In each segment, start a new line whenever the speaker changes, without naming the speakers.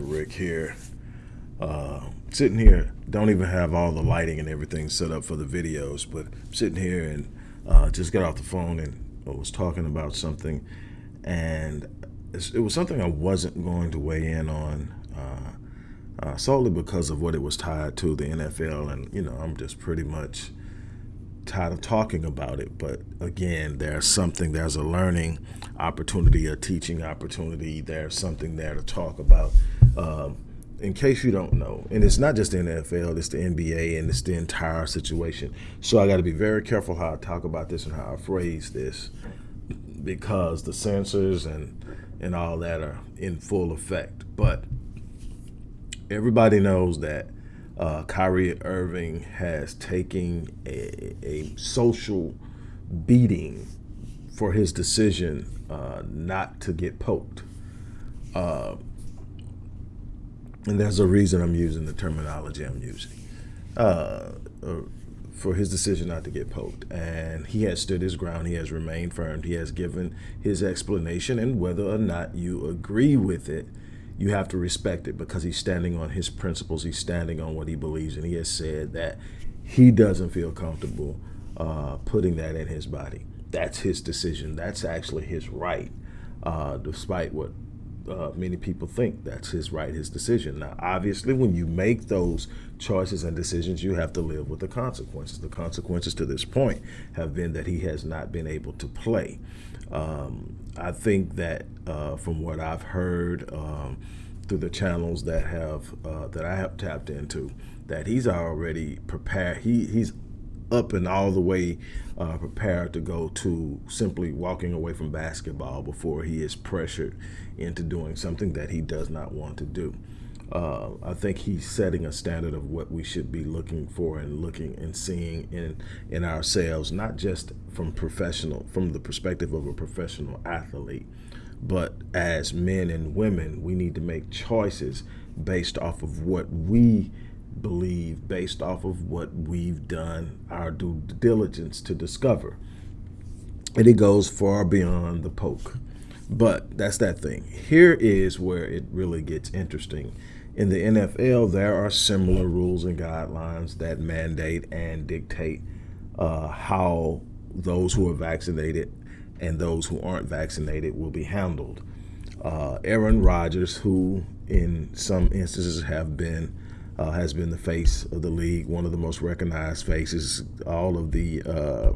Dr. Rick here. Uh, sitting here, don't even have all the lighting and everything set up for the videos, but I'm sitting here and uh, just got off the phone and I was talking about something, and it was something I wasn't going to weigh in on uh, uh, solely because of what it was tied to the NFL, and you know I'm just pretty much tired of talking about it. But again, there's something, there's a learning opportunity, a teaching opportunity. There's something there to talk about. Um, in case you don't know, and it's not just the NFL, it's the NBA and it's the entire situation. So I got to be very careful how I talk about this and how I phrase this because the censors and and all that are in full effect. But everybody knows that uh, Kyrie Irving has taken a, a social beating for his decision uh, not to get poked. Uh, and there's a reason I'm using the terminology I'm using uh, uh, for his decision not to get poked. And he has stood his ground. He has remained firm. He has given his explanation. And whether or not you agree with it, you have to respect it because he's standing on his principles. He's standing on what he believes. And he has said that he doesn't feel comfortable uh, putting that in his body. That's his decision. That's actually his right, uh, despite what uh, many people think that's his right, his decision. Now, obviously, when you make those choices and decisions, you have to live with the consequences. The consequences to this point have been that he has not been able to play. Um, I think that uh, from what I've heard um, through the channels that have uh, that I have tapped into, that he's already prepared. He he's up and all the way uh, prepared to go to simply walking away from basketball before he is pressured into doing something that he does not want to do. Uh, I think he's setting a standard of what we should be looking for and looking and seeing in in ourselves, not just from professional, from the perspective of a professional athlete, but as men and women, we need to make choices based off of what we believe, based off of what we've done our due diligence to discover. And it goes far beyond the poke. But that's that thing. Here is where it really gets interesting. In the NFL, there are similar rules and guidelines that mandate and dictate uh, how those who are vaccinated and those who aren't vaccinated will be handled. Uh, Aaron Rodgers, who in some instances have been uh, has been the face of the league, one of the most recognized faces. All of the uh,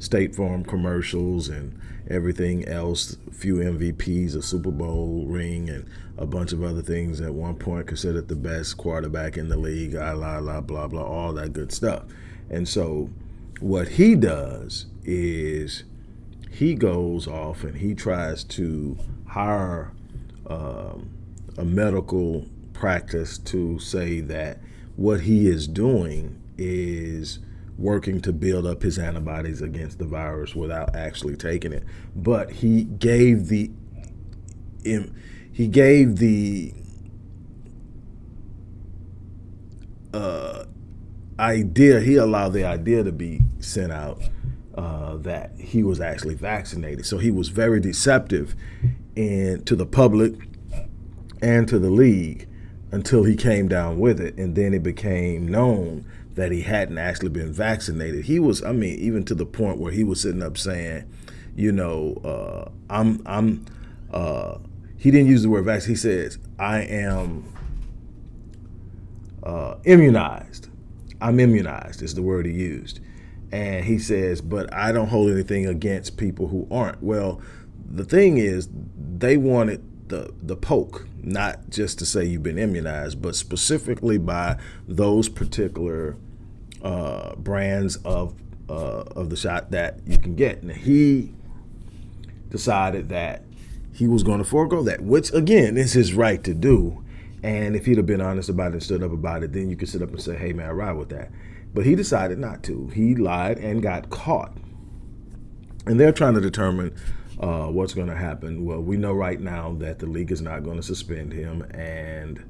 State Farm commercials and everything else, few MVPs, a Super Bowl ring, and a bunch of other things at one point considered the best quarterback in the league, la la la, blah, blah, all that good stuff. And so what he does is he goes off and he tries to hire um, a medical practice to say that what he is doing is working to build up his antibodies against the virus without actually taking it. But he gave the he gave the uh, idea, he allowed the idea to be sent out uh, that he was actually vaccinated. So he was very deceptive and to the public and to the league until he came down with it. And then it became known that he hadn't actually been vaccinated. He was, I mean, even to the point where he was sitting up saying, you know, uh, I'm, I'm, uh, he didn't use the word vaccine. He says, I am uh, immunized. I'm immunized is the word he used. And he says, but I don't hold anything against people who aren't. Well, the thing is, they wanted the the poke, not just to say you've been immunized, but specifically by those particular uh, brands of uh, of the shot that you can get. And he decided that he was going to forego that, which again is his right to do. And if he'd have been honest about it and stood up about it, then you could sit up and say, "Hey, man, I ride with that." But he decided not to. He lied and got caught. And they're trying to determine uh, what's going to happen? Well, we know right now that the league is not going to suspend him, and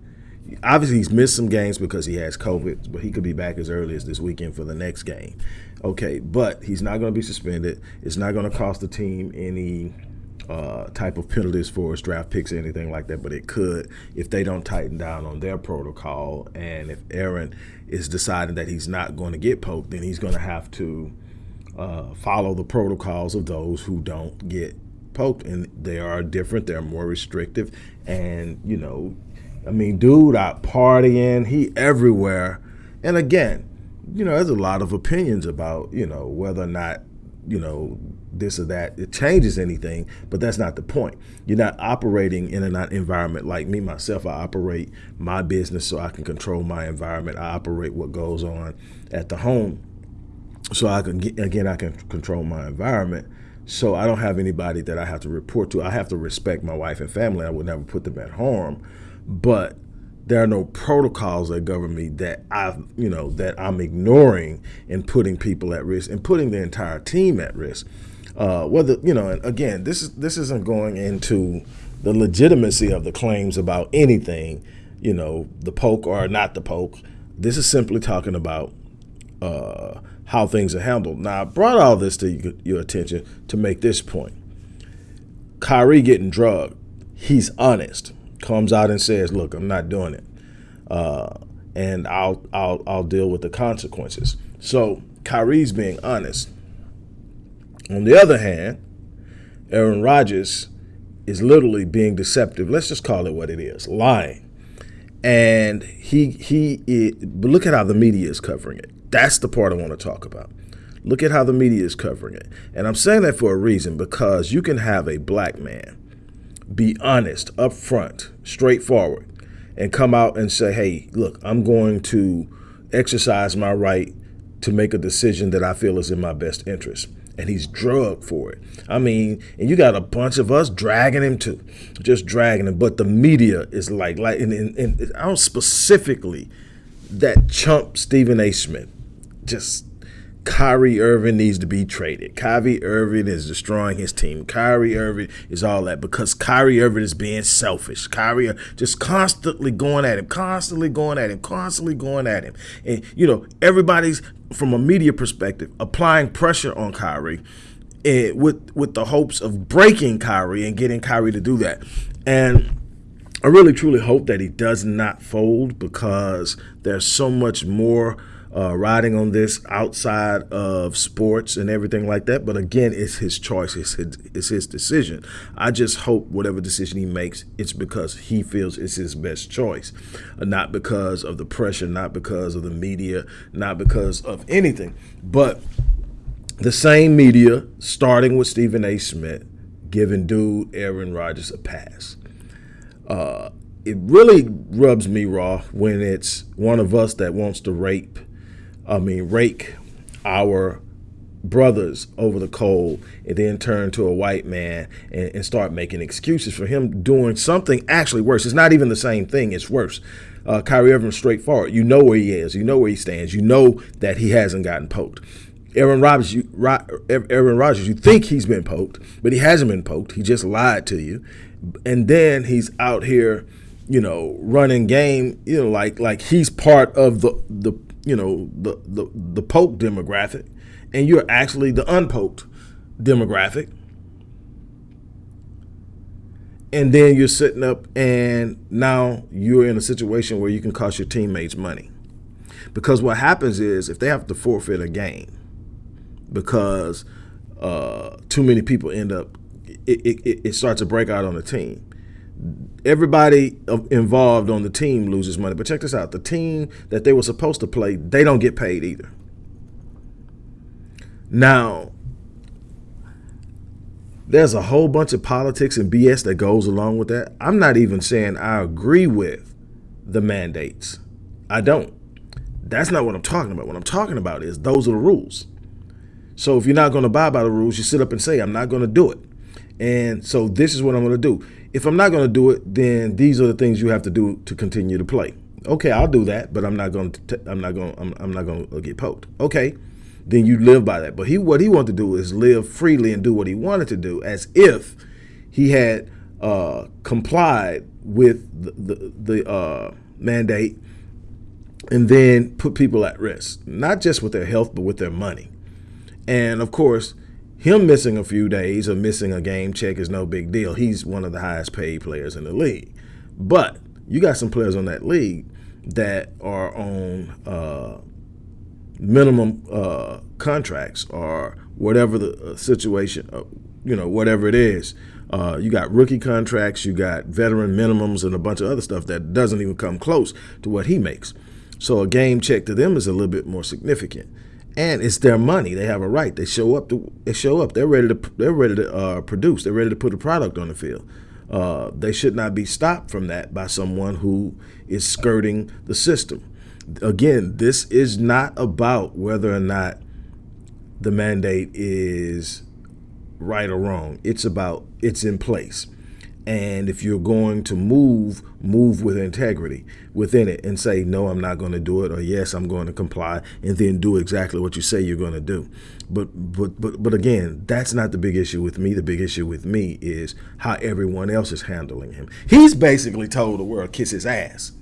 obviously he's missed some games because he has COVID, but he could be back as early as this weekend for the next game. Okay, but he's not going to be suspended. It's not going to cost the team any uh, type of penalties for his draft picks or anything like that, but it could if they don't tighten down on their protocol. And if Aaron is deciding that he's not going to get poked, then he's going to have to uh, follow the protocols of those who don't get poked. And they are different, they're more restrictive. And, you know, I mean, dude out partying, he everywhere. And again, you know, there's a lot of opinions about, you know, whether or not, you know, this or that, it changes anything, but that's not the point. You're not operating in an environment like me, myself. I operate my business so I can control my environment. I operate what goes on at the home so I can, get, again, I can control my environment. So I don't have anybody that I have to report to. I have to respect my wife and family. I would never put them at harm, but there are no protocols that govern me that I've, you know, that I'm ignoring and putting people at risk and putting the entire team at risk. Uh, whether you know, and again, this is this isn't going into the legitimacy of the claims about anything, you know, the poke or not the poke. This is simply talking about uh, how things are handled. Now, I brought all this to your attention to make this point. Kyrie getting drugged, he's honest. Comes out and says, "Look, I'm not doing it, uh, and I'll I'll I'll deal with the consequences." So Kyrie's being honest. On the other hand, Aaron Rodgers is literally being deceptive. Let's just call it what it is, lying. And he he it, but look at how the media is covering it. That's the part I want to talk about. Look at how the media is covering it. And I'm saying that for a reason because you can have a black man be honest, upfront, straightforward, and come out and say, hey, look, I'm going to exercise my right to make a decision that I feel is in my best interest and he's drugged for it. I mean, and you got a bunch of us dragging him too, just dragging him. But the media is like, like, and, and, and I don't specifically that chump Stephen A. Smith, just Kyrie Irving needs to be traded. Kyrie Irving is destroying his team. Kyrie Irving is all that because Kyrie Irving is being selfish. Kyrie just constantly going at him, constantly going at him, constantly going at him. And, you know, everybody's, from a media perspective, applying pressure on Kyrie and with, with the hopes of breaking Kyrie and getting Kyrie to do that. And I really, truly hope that he does not fold because there's so much more – uh, riding on this outside of sports and everything like that. But again, it's his choice. It's his, it's his decision. I just hope whatever decision he makes, it's because he feels it's his best choice, uh, not because of the pressure, not because of the media, not because of anything. But the same media, starting with Stephen A. Smith, giving dude Aaron Rodgers a pass. Uh, it really rubs me raw when it's one of us that wants to rape I mean, rake our brothers over the coal and then turn to a white man and, and, start making excuses for him doing something actually worse. It's not even the same thing, it's worse. Uh, Kyrie Irving's straightforward. You know where he is, you know where he stands, you know that he hasn't gotten poked. Aaron Rodgers, you, Aaron Rodgers, you think he's been poked, but he hasn't been poked. He just lied to you, and then he's out here, you know, running game, you know, like like he's part of the the you know, the, the, the poke demographic, and you're actually the unpoked demographic. And then you're sitting up and now you're in a situation where you can cost your teammates money. Because what happens is if they have to forfeit a game because uh, too many people end up, it, it, it starts to break out on the team everybody involved on the team loses money. But check this out: the team that they were supposed to play, they don't get paid either. Now, there's a whole bunch of politics and BS that goes along with that. I'm not even saying I agree with the mandates. I don't. That's not what I'm talking about. What I'm talking about is those are the rules. So if you're not going to abide by the rules, you sit up and say, I'm not going to do it. And so this is what I'm going to do. If I'm not going to do it, then these are the things you have to do to continue to play. Okay, I'll do that, but I'm not going to. I'm not going. I'm, I'm not going to get poked. Okay, then you live by that. But he, what he wanted to do is live freely and do what he wanted to do, as if he had uh, complied with the the, the uh, mandate, and then put people at risk, not just with their health, but with their money. And of course, him missing a few days or missing a game check is no big deal. He's one of the highest paid players in the league. But you got some players on that league that are on uh, minimum uh, contracts or whatever the uh, situation, uh, you know, whatever it is. Uh, you got rookie contracts, you got veteran minimums, and a bunch of other stuff that doesn't even come close to what he makes. So a game check to them is a little bit more significant and it's their money. They have a right. They show up. To, they show up. They're ready to. They're ready to uh, produce. They're ready to put a product on the field. Uh, they should not be stopped from that by someone who is skirting the system. Again, this is not about whether or not the mandate is right or wrong. It's about it's in place. And if you're going to move, move with integrity within it and say, no, I'm not going to do it, or yes, I'm going to comply, and then do exactly what you say you're going to do. But, but, but, but again, that's not the big issue with me. The big issue with me is how everyone else is handling him. He's basically told the world, kiss his ass,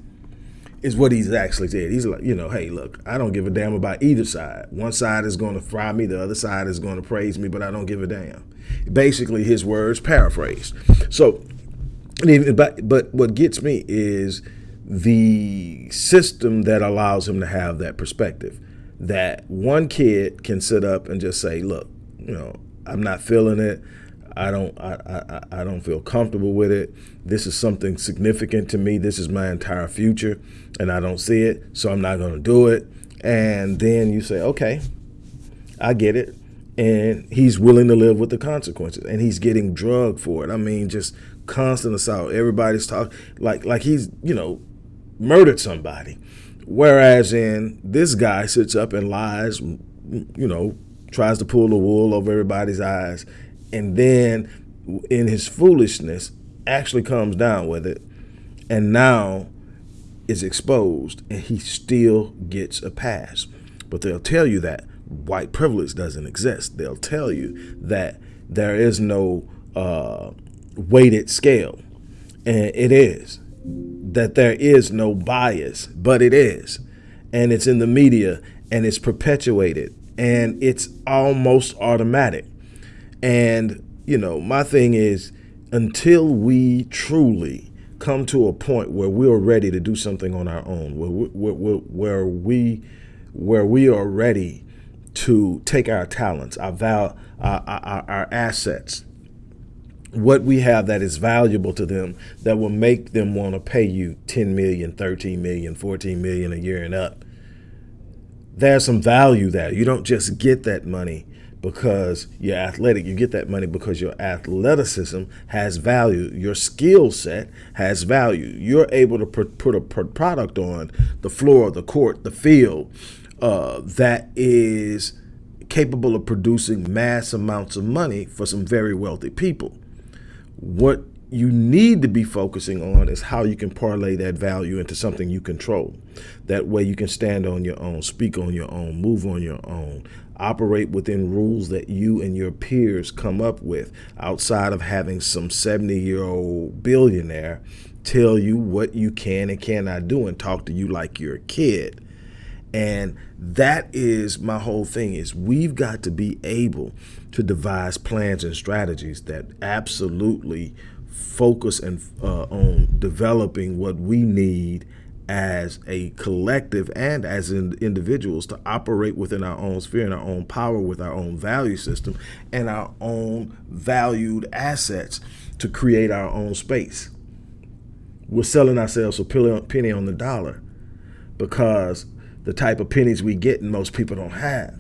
is what he's actually said. He's like, you know, hey, look, I don't give a damn about either side. One side is going to fry me, the other side is going to praise me, but I don't give a damn. Basically, his words paraphrased. So but but what gets me is the system that allows him to have that perspective. That one kid can sit up and just say, "Look, you know, I'm not feeling it. I don't I, I, I don't feel comfortable with it. This is something significant to me. This is my entire future, and I don't see it, so I'm not going to do it." And then you say, "Okay, I get it." And he's willing to live with the consequences, and he's getting drugged for it. I mean, just constant assault. Everybody's talking like like he's you know murdered somebody. Whereas in this guy sits up and lies, you know, tries to pull the wool over everybody's eyes, and then in his foolishness actually comes down with it, and now is exposed, and he still gets a pass. But they'll tell you that white privilege doesn't exist. They'll tell you that there is no uh, weighted scale. And it is. That there is no bias, but it is. And it's in the media and it's perpetuated and it's almost automatic. And, you know, my thing is until we truly come to a point where we're ready to do something on our own, where we, where, where we, where we are ready to take our talents, our, val, our, our, our assets, what we have that is valuable to them that will make them want to pay you 10 million, 13 million, 14 million a year and up. There's some value there. You don't just get that money because you're athletic. You get that money because your athleticism has value. Your skill set has value. You're able to put a product on the floor, the court, the field uh, that is capable of producing mass amounts of money for some very wealthy people. What you need to be focusing on is how you can parlay that value into something you control. That way you can stand on your own, speak on your own, move on your own, operate within rules that you and your peers come up with outside of having some 70 year old billionaire tell you what you can and cannot do and talk to you like you're a kid. And that is my whole thing is we've got to be able to devise plans and strategies that absolutely focus and uh, on developing what we need as a collective and as in individuals to operate within our own sphere and our own power with our own value system and our own valued assets to create our own space. We're selling ourselves a penny on the dollar because the type of pennies we get most people don't have.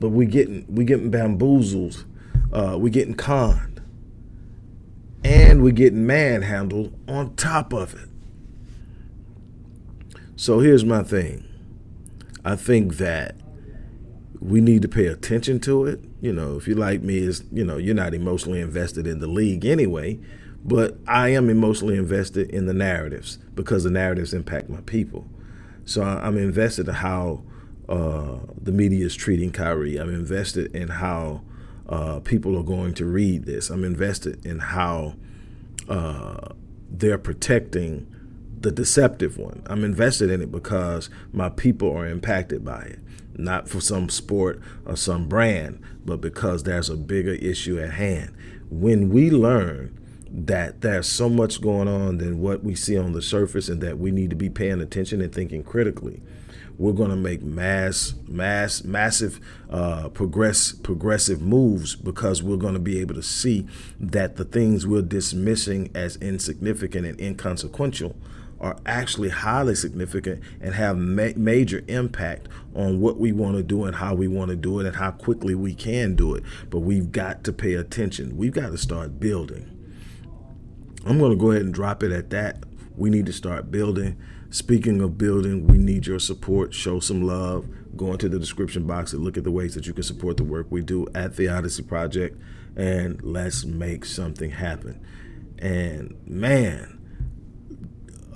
But we getting we getting bamboozled, uh, we getting conned, and we getting manhandled on top of it. So here's my thing. I think that we need to pay attention to it. You know, if you like me, is you know, you're not emotionally invested in the league anyway, but I am emotionally invested in the narratives because the narratives impact my people. So I'm invested in how uh, the media is treating Kyrie. I'm invested in how uh, people are going to read this. I'm invested in how uh, they're protecting the deceptive one. I'm invested in it because my people are impacted by it, not for some sport or some brand, but because there's a bigger issue at hand. When we learn that there's so much going on than what we see on the surface and that we need to be paying attention and thinking critically, we're going to make mass, mass, massive, uh, progress, progressive moves because we're going to be able to see that the things we're dismissing as insignificant and inconsequential are actually highly significant and have ma major impact on what we want to do and how we want to do it and how quickly we can do it. But we've got to pay attention. We've got to start building. I'm going to go ahead and drop it at that. We need to start building. Speaking of building, we need your support. Show some love. Go into the description box and look at the ways that you can support the work we do at the Odyssey Project. And let's make something happen. And man,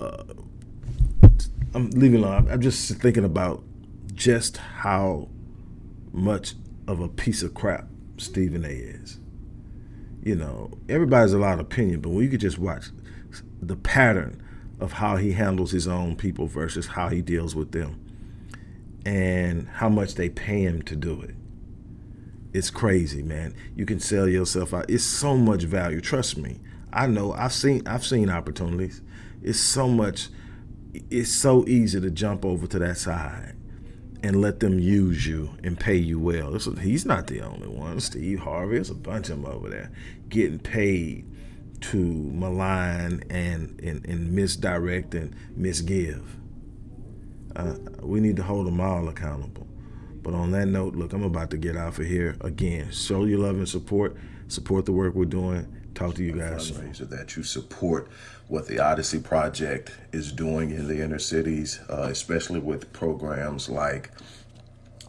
uh, I'm leaving alone. I'm just thinking about just how much of a piece of crap Stephen A is. You know, everybody's a lot of opinion, but when you could just watch the pattern of how he handles his own people versus how he deals with them and how much they pay him to do it. It's crazy, man. You can sell yourself out. It's so much value. Trust me. I know. I've seen I've seen opportunities. It's so much it's so easy to jump over to that side and let them use you and pay you well. he's not the only one. Steve Harvey, there's a bunch of them over there getting paid to malign and, and, and misdirect and misgive. Uh, we need to hold them all accountable. But on that note, look, I'm about to get out of here again. Show your love and support. Support the work we're doing. Talk to you guys.
Fundraiser that you support what the Odyssey Project is doing in the inner cities, uh, especially with programs like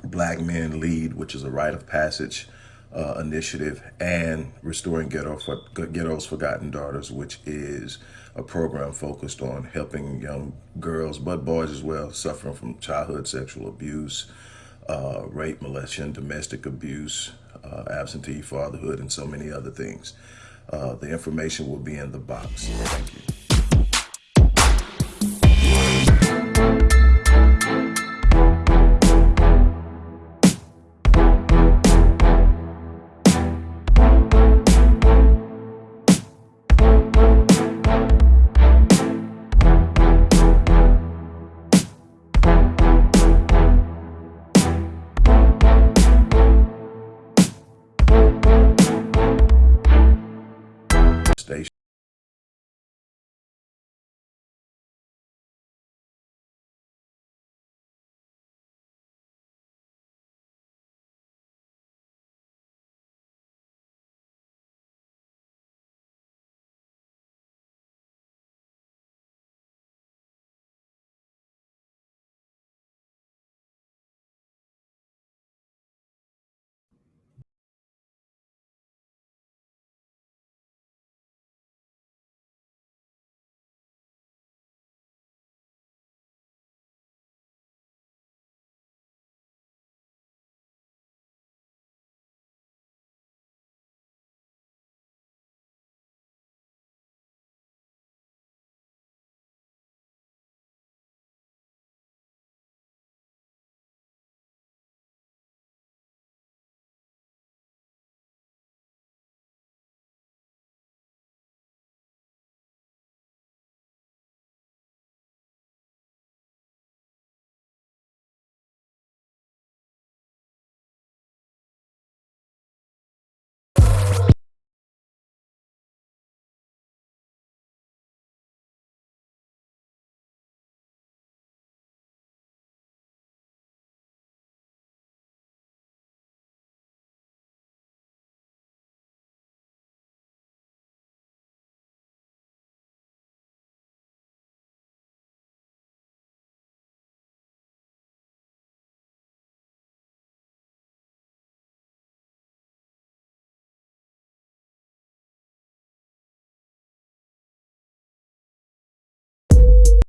Black Men Lead, which is a rite of passage uh, initiative, and Restoring Ghetto for, Ghetto's Forgotten Daughters, which is a program focused on helping young girls, but boys as well, suffering from childhood sexual abuse, uh, rape, molestation, domestic abuse, uh, absentee fatherhood, and so many other things. Uh, the information will be in the box. Thank you.